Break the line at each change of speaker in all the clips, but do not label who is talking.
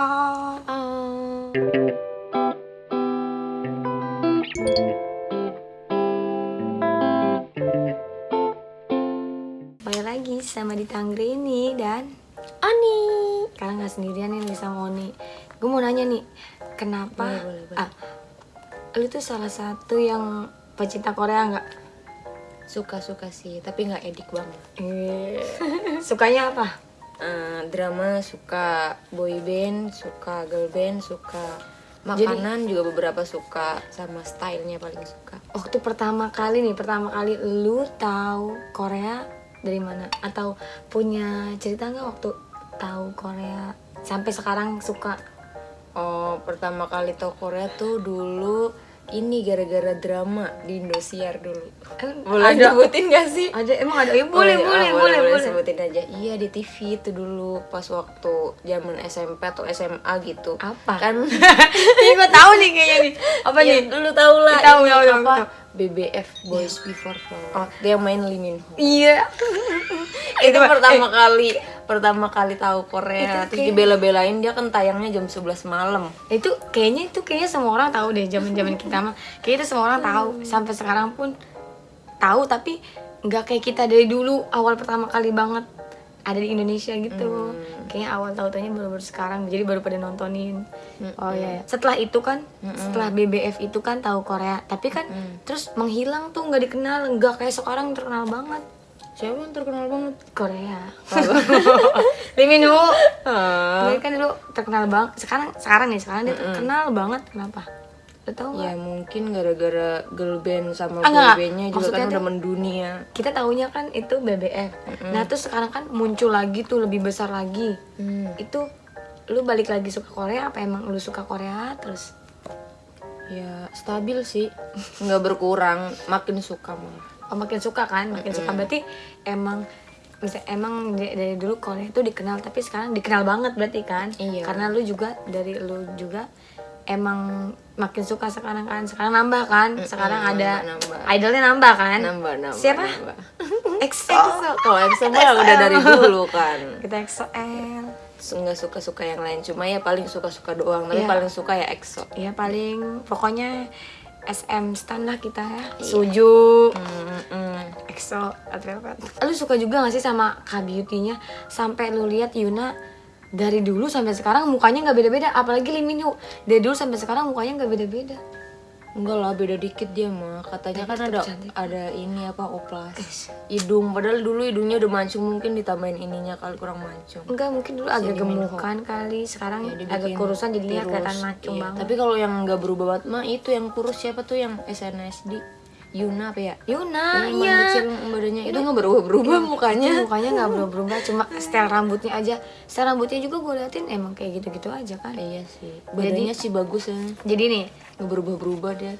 Ah. Balik lagi sama di Tanggrini dan
Ani.
kalian nggak sendirian nih sama Oni. Gue mau nanya nih, kenapa?
Boleh, boleh, boleh.
Ah, lu tuh salah satu yang pecinta Korea nggak?
Suka-suka sih, tapi nggak edik banget.
Eh, Sukanya apa?
Eh, drama suka boy band, suka girl band, suka makanan juga beberapa suka sama stylenya paling suka.
Waktu pertama kali nih, pertama kali lu tahu Korea dari mana? Atau punya cerita nggak waktu tahu Korea sampai sekarang suka?
Oh, pertama kali tau Korea tuh dulu ini gara-gara drama di Indosiar dulu.
Eh,
Boleh
ada,
disebutin gak sih?
ada emang ada? Ya, boleh,
Oh,
boleh,
iya,
boleh, boleh,
sebutin aja. Iya di TV itu dulu pas waktu zaman SMP atau SMA gitu.
Apa?
Kan
Ini gue tahu nih kayaknya nih. Apa
Iya,
nih?
Dulu tau lah.
Tahu, tahu, tahu,
apa?
tahu.
BBF Boys Before Flower.
Oh.
Dia main Lee Min Ho.
Iya.
itu
Mah-
pertama kali pertama kali tahu Korea
Itu
terus
kayak-
dibela-belain dia kan tayangnya jam 11 malam.
Itu kayaknya itu kayaknya semua orang tahu deh zaman zaman kita mah. Kayak itu semua orang tahu. Sampai sekarang pun tahu tapi nggak kayak kita dari dulu awal pertama kali banget ada di Indonesia gitu. Kayaknya awal tahu tahunya baru baru sekarang jadi baru pada nontonin. Oh ya setelah itu kan setelah BBF itu kan tahu Korea. Tapi kan terus menghilang tuh nggak dikenal nggak kayak sekarang terkenal banget
siapa yang terkenal banget.
Korea. Lee Min Ho. Dia kan dulu terkenal banget sekarang sekarang nih sekarang dia terkenal banget. Kenapa? Lo tau nggak?
ya mungkin gara-gara girl band sama
Ah,
boy bandnya juga
Maksudnya
kan udah mendunia.
kita taunya kan itu BBF nah terus sekarang kan muncul lagi tuh lebih besar lagi.
Hmm.
itu lu balik lagi suka Korea apa emang lu suka Korea? Terus?
Ya stabil sih. Nggak berkurang makin suka malah
makin suka kan makin suka. Berarti emang bisa emang dari, dulu Korea itu dikenal tapi sekarang dikenal banget berarti kan?
Iya.
karena lu juga dari lu juga emang makin suka sekarang kan? Sekarang nambah kan? Sekarang ada
nambah.
idolnya nambah kan?
Nambah nambah
siapa?
nambah.
EXO
kalau EXO mah udah dari dulu kan.
Kita EXO L
nggak suka-suka yang lain. Cuma ya paling suka-suka doang tapi
Iya.
paling suka ya EXO
ya paling pokoknya SM stan lah kita ya. Suju.
Mm-mm.
EXO Red Velvet. Lu suka juga gak sih sama K Beauty-nya? Sampai lu lihat Yuna dari dulu sampai sekarang mukanya nggak beda-beda. Apalagi Lee Min Ho. Dari dulu sampai sekarang mukanya nggak beda-beda
enggak lah beda dikit dia mah. Katanya kan
tetep
ada
cantik.
ada ini apa oplas. Hidung. Padahal dulu hidungnya udah mancung mungkin ditambahin ininya kali kurang mancung.
Enggak mungkin dulu agak gemukan kali. Sekarang
Ya,
agak kurusan jadinya kelihatan mancung
Iya,
banget.
tapi kalau yang nggak berubah banget mah itu yang kurus siapa tuh yang SNSD Yuna apa ya?
Yuna
yang
iya.
kecil badannya. Itu nggak berubah-berubah mukanya.
Itu mukanya nggak berubah-berubah cuma style rambutnya aja. Style rambutnya juga gue liatin emang kayak gitu-gitu aja kan.
Iya sih. Badannya sih bagus ya.
Jadi nih
nggak berubah-berubah dia.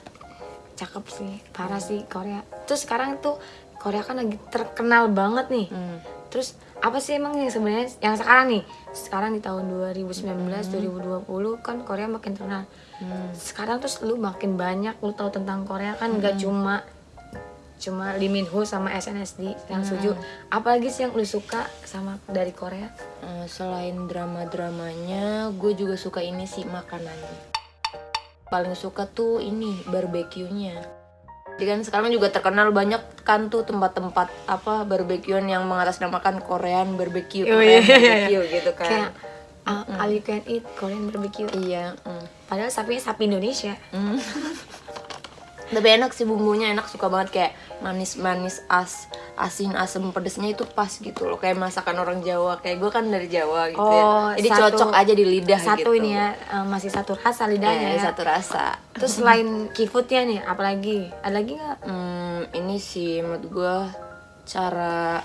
cakep sih. Parah sih Korea. Terus sekarang tuh Korea kan lagi terkenal banget nih.
Hmm.
Terus apa sih emang yang sebenarnya yang sekarang nih? Sekarang di tahun 2019 2020 kan Korea makin terkenal.
Hmm.
sekarang terus lu makin banyak lu tahu tentang Korea kan nggak cuma cuma Lee Min Ho sama SNSD yang Suju apalagi sih yang lu suka sama dari Korea?
Eh, selain drama-dramanya, gue juga suka ini sih makanannya. Paling suka tuh ini barbeque-nya. Kan sekarang juga terkenal banyak kan tuh tempat-tempat apa barbekyuan yang mengatasnamakan Korean barbecue,
Oh, iya,
Korean
iya, iya.
barbecue gitu kan.
kayak uh, all you can eat Korean barbecue
Iya. mm.
padahal sapinya sapi Indonesia
Mm. Tapi enak sih bumbunya enak suka banget kayak manis-manis as asin asem pedesnya itu pas gitu loh kayak masakan orang Jawa kayak gue kan dari Jawa gitu
Oh,
ya jadi
satu-
cocok aja di lidah
satu
gitu
ini ya uh, masih satu rasa lidahnya
Iya,
ya.
satu rasa
Terus selain K-foodnya nih, apalagi? Ada lagi nggak?
Hmm, ini sih menurut gue cara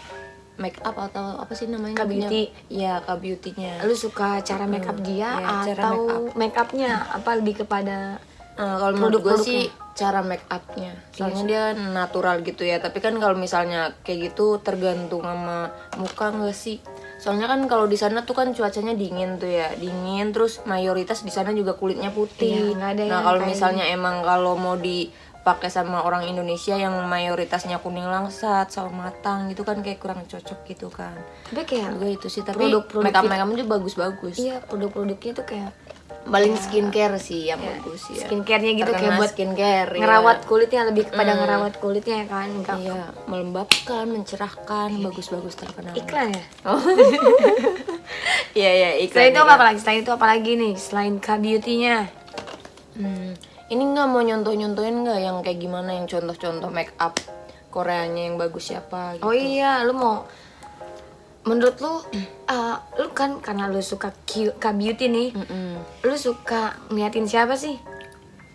make up atau apa sih namanya?
K-beauty.
Iya, K beauty-nya.
Lu suka cara make up dia
Iya, cara
atau make upnya? Apa lebih kepada
Nah, kalau menurut gue sih cara make upnya. Soalnya dia natural gitu ya. Tapi kan kalau misalnya kayak gitu tergantung sama muka nggak sih? Soalnya kan kalau di sana tuh kan cuacanya dingin tuh ya. Dingin terus mayoritas di sana juga kulitnya putih.
Iya, nggak ada
nah kalau misalnya emang kalau mau di dipakai sama orang Indonesia yang mayoritasnya kuning langsat sawo matang gitu kan kayak kurang cocok gitu kan.
Tapi kayak
juga itu sih tapi
Produk-produk
make up make upnya juga bagus-bagus.
Iya produk-produknya tuh kayak
paling skincare sih yang bagus ya
skincare-nya gitu kayak
Terkena
buat
skincare ya.
ngerawat kulitnya lebih kepada ngerawat kulitnya ya kan enggak
iya. melembabkan mencerahkan bagus-bagus terkenal.
Iklan ya?
Oh. Iya iya
selain
iklan
itu apa lagi? Selain itu apa lagi nih? Selain K beauty-nya.
Hmm, ini nggak mau nyontoh-nyontohin nggak yang kayak gimana? Yang contoh-contoh make up Koreanya yang bagus siapa gitu.
oh iya lu mau menurut lu eh, lu kan karena lu suka Q- K beauty nih
Mm-mm.
lu suka ngeliatin siapa sih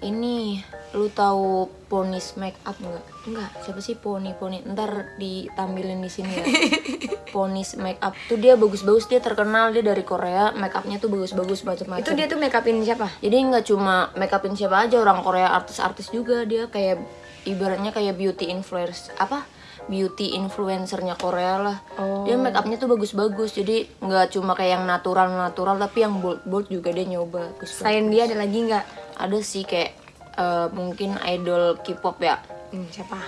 Ini lu tahu Ponis make up nggak?
enggak
Siapa sih Poni Poni? Ntar ditampilin di sini ya. Ponis make up tuh dia bagus-bagus dia terkenal dia dari Korea make upnya tuh bagus-bagus macam-macam.
itu dia tuh make upin siapa
Jadi nggak cuma make upin siapa aja orang Korea artis-artis juga dia kayak ibaratnya kayak beauty influencer apa beauty influencernya Korea lah.
Oh.
Dia make upnya tuh bagus-bagus jadi nggak cuma kayak yang natural-natural tapi yang bold-bold juga dia nyoba. Bagus
selain dia ada lagi nggak?
Ada sih kayak eh, mungkin idol K-pop ya.
Hmm, siapa?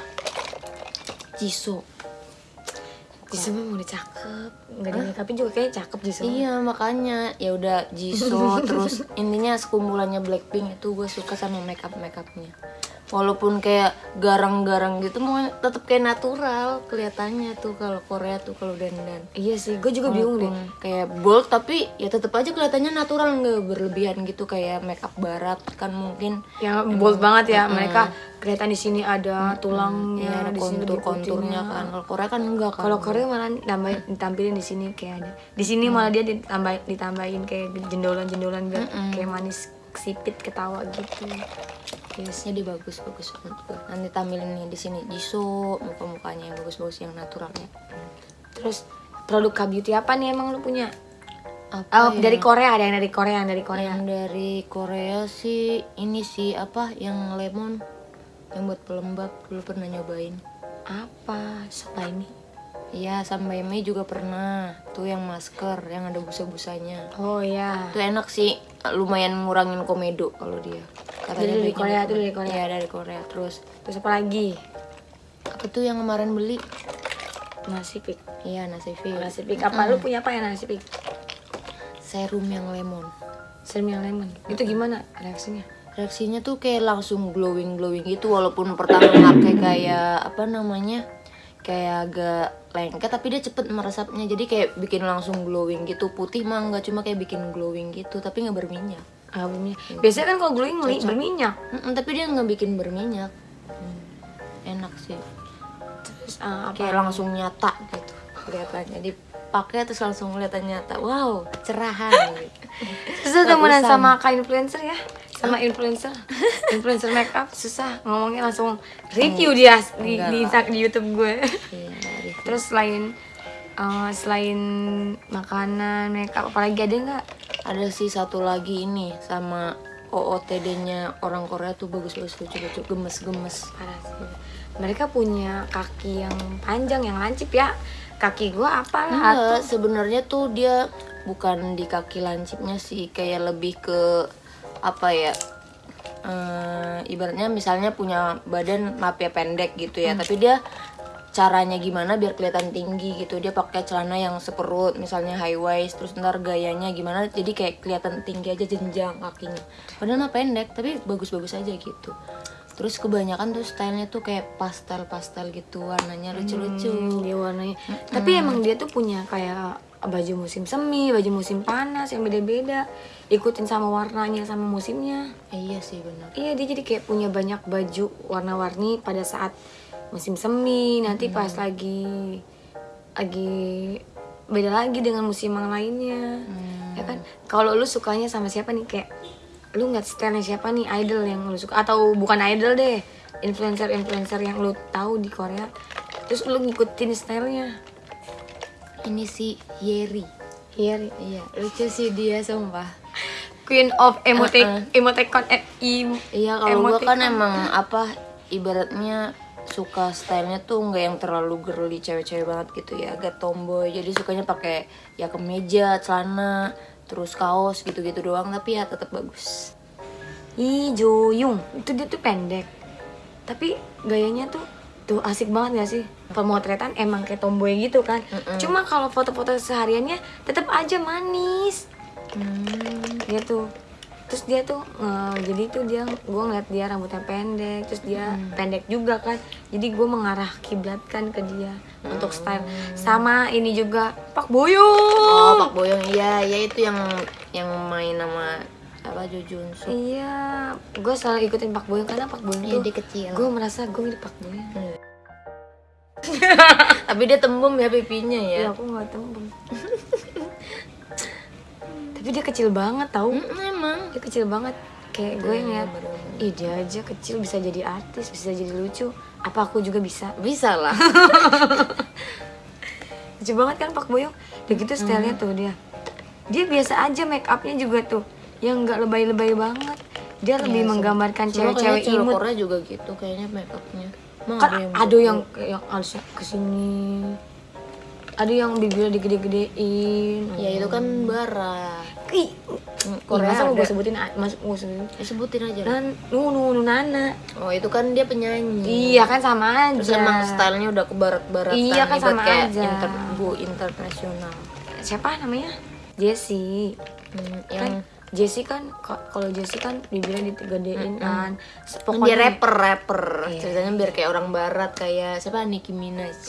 Jisoo.
Jisoo mah udah cakep nggak make upin juga kayaknya cakep Jisoo
Iya makanya. Ya udah Jisoo terus intinya sekumpulannya Blackpink itu gue suka sama makeup makeupnya walaupun kayak garang-garang gitu mau tetap kayak natural kelihatannya tuh kalau Korea tuh kalau dandan.
Iya sih gue juga bingung deh.
Kayak bold tapi ya tetap aja kelihatannya natural nggak berlebihan gitu. Kayak makeup barat kan mungkin.
Yang bold banget ya. mereka kelihatan di sini ada tulangnya
ya ada
di sini lebih
kontur-konturnya
putihnya.
kan. Kalau Korea kan enggak kan.
Kalau Korea malah tambah ditampilin di sini kayak ada. Di sini malah dia ditambah ditambahin kayak jendolan-jendolan biar kayak manis sipit ketawa gitu. Yes.
jadi bagus bagus banget tuh. nanti tampilin nih di sini Jisoo muka mukanya yang bagus bagus yang naturalnya
Terus produk K beauty apa nih emang lu punya?
apa
Oh, dari Korea ada yang dari Korea, yang dari Korea.
yang dari Korea sih ini sih apa yang lemon yang buat pelembab dulu pernah nyobain
Apa? Ini.
Iya sampai Mei juga pernah tuh yang masker yang ada busa-busanya
Oh iya.
itu enak sih lumayan ngurangin komedo kalau dia
Jadi dari
baiknya
Korea tuh dari Korea.
Iya dari Korea terus
Terus apa lagi?
apa tuh yang kemarin beli
Nasi pik.
iya nasi fil
Nasi pik apa? Lu punya apa ya nasi pik?
serum yang lemon
Serum yang lemon. Itu gimana reaksinya?
reaksinya tuh kayak langsung glowing glowing gitu walaupun pertama pakai kayak apa namanya kayak agak lengket tapi dia cepet meresapnya. Jadi kayak bikin langsung glowing gitu. Putih mah nggak cuma kayak bikin glowing gitu tapi nggak berminyak.
Ah, berminyak. Biasanya kan kalau glowing meli- berminyak.
Mm-mm, tapi dia nggak bikin berminyak. Hmm, enak sih.
Terus ah, apa?
kayak langsung nyata gitu kelihatannya. Dipakai terus langsung kelihatan nyata. Wow cerahan gitu.
Terus lu temenan sama kak influencer ya? Sama influencer, influencer makeup? Susah. Ngomongnya langsung review dia di di, di YouTube gue.
Iya,
Terus selain eh, selain makanan makeup apalagi ada nggak?
ada sih satu lagi ini sama OOTD-nya orang Korea tuh bagus-bagus lucu-lucu gemes-gemes
Parah sih. Mereka punya kaki yang panjang yang lancip ya. Kaki gue apalah
Enggak, sebenarnya tuh dia bukan di kaki lancipnya sih kayak lebih ke apa ya eh, ibaratnya misalnya punya badan ya pendek gitu ya tapi dia caranya gimana biar kelihatan tinggi gitu dia pakai celana yang seperut misalnya high waist terus ntar gayanya gimana jadi kayak kelihatan tinggi aja jenjang kakinya padahal mah pendek tapi bagus-bagus aja gitu terus kebanyakan tuh stylenya tuh kayak pastel-pastel gitu warnanya lucu-lucu
Hmm, dia warnanya. Tapi emang dia tuh punya kayak baju musim semi, baju musim panas yang beda-beda. Ikutin sama warnanya sama musimnya.
Eh, iya sih benar
Iya dia jadi kayak punya banyak baju warna-warni pada saat musim semi nanti pas lagi lagi beda lagi dengan musim yang lainnya. Ya kan? Kalau lu sukanya sama siapa nih? Kayak lu nggak stylenya siapa nih? Idol yang lu suka atau bukan idol deh influencer influencer yang lu tahu di Korea. Terus lu ngikutin stylenya.
Ini sih Yeri.
Iya,
iya lucu sih dia sumpah.
Queen of emote emoticon eh, im-
Iya kalau gue kan emang apa ibaratnya suka stylenya tuh nggak yang terlalu girly cewek-cewek banget gitu ya agak tomboy jadi sukanya pakai ya kemeja celana terus kaos gitu-gitu doang tapi ya tetap bagus
Ih, Joyung. Itu dia tuh pendek. tapi gayanya tuh tuh asik banget gak sih pemotretan emang kayak tomboy gitu kan
Mm-mm.
cuma kalau foto-foto sehariannya tetap aja manis
Hmm.
dia tuh terus dia tuh eh, jadi tuh dia gue ngeliat dia rambutnya pendek terus dia pendek juga kan. Jadi gue mengarah kiblat kan ke dia untuk style. Sama ini juga Pak Boyo.
Oh, Pak Boyong iya, ya itu yang yang main sama apa Jo Jun Suk.
iya gue selalu ikutin Pak Boyo karena Pak Boyo
Iya,
tuh
dia kecil.
gue merasa gue mirip Pak Boyo.
Tapi dia tembem ya pipinya ya.
ya aku nggak tembem tapi dia kecil banget tau.
Mm, emang.
dia kecil banget. Kayak gue ngeliat
bener-bener.
ih dia aja kecil bisa jadi artis bisa jadi lucu. Apa aku juga bisa?
Bisa lah.
lucu banget kan Pak Boyong? Udah gitu stylenya tuh dia. Dia biasa aja make upnya juga tuh yang nggak lebay-lebay banget. Dia lebih menggambarkan
Cuma
cewek-cewek imut.
Korea juga gitu kayaknya make upnya. Emang
kan
ada yang
ada yang yang alisnya ke sini. Ada yang bibirnya digede-gedein
Ya itu kan bara.
Ih Korea
Korea
masa gue sebutin mas gue sebutin
Ya, sebutin aja.
nan nu nana
Oh, itu kan dia penyanyi.
iya kan sama aja
Terus emang stylenya udah ke barat-baratan
Iya, kan sama
kayak
aja.
inter bu internasional.
siapa namanya Jessie
Hmm,
kan
yang
Jessie kan kalau Jessie kan bibirnya digedein kan.
Kan dia rapper rapper. Ceritanya biar kayak orang barat kayak siapa? Nicki Minaj.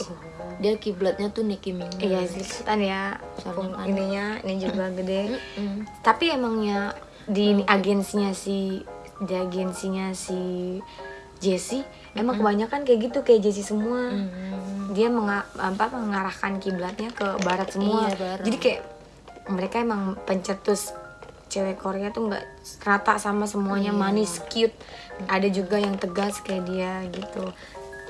Dia kiblatnya tuh Nicki Minaj.
Iya sih kan ya.
Kan-
ininya ini juga gede.
Mm.
tapi emangnya di agensinya si di agensinya si Jessie emang kebanyakan kayak gitu kayak Jessie semua.
Mm.
dia menga- apa, mengarahkan kiblatnya ke barat semua.
Iya,
jadi kayak mereka emang pencetus cewek Korea tuh nggak rata sama semuanya
Iya.
manis cute. Ada juga yang tegas kayak dia gitu.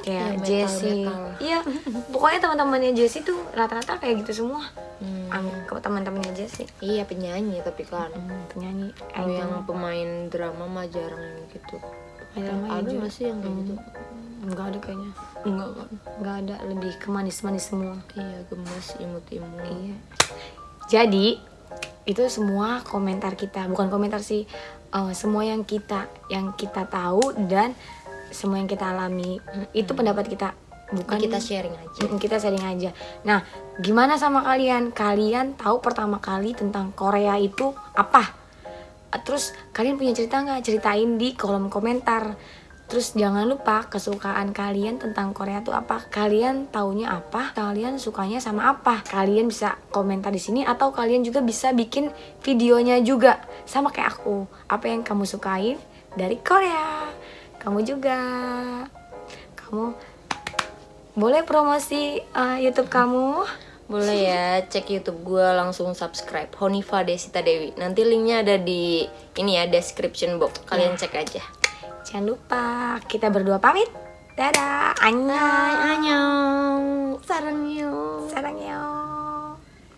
Kayak
metal,
Jessie iya pokoknya teman-temannya Jessie tuh rata-rata kayak gitu semua.
Hmm.
Teman-temannya Jessie
iya penyanyi tapi kan.
Penyanyi
kalau yang pemain drama mah jarang yang gitu.
Ada
nggak sih yang kayak gitu?
Nggak ada kayaknya.
Enggak kan?
Nggak ada lebih ke manis-manis semua.
Iya gemes imut-imut.
Iya. Jadi itu semua komentar kita, bukan komentar sih, eh, semua yang kita yang kita tahu dan semua yang kita alami itu pendapat kita, bukan
kita sharing aja
Mm, kita sharing aja. Nah, gimana sama kalian? Kalian tahu pertama kali tentang Korea itu apa? Terus kalian punya cerita nggak? Ceritain di kolom komentar. Terus jangan lupa kesukaan kalian tentang Korea itu apa? Kalian taunya apa? Kalian sukanya sama apa? Kalian bisa komentar di sini atau kalian juga bisa bikin videonya juga sama kayak aku. Apa yang kamu sukai dari Korea? Kamu juga. Kamu boleh promosi uh, YouTube kamu?
boleh ya cek YouTube gue langsung subscribe Honifa Desita Dewi nanti linknya ada di ini ya description box kalian cek aja
Jangan lupa kita berdua pamit. Dadah. Annyeong.
Annyeong. Sarangyo. Sarangyo.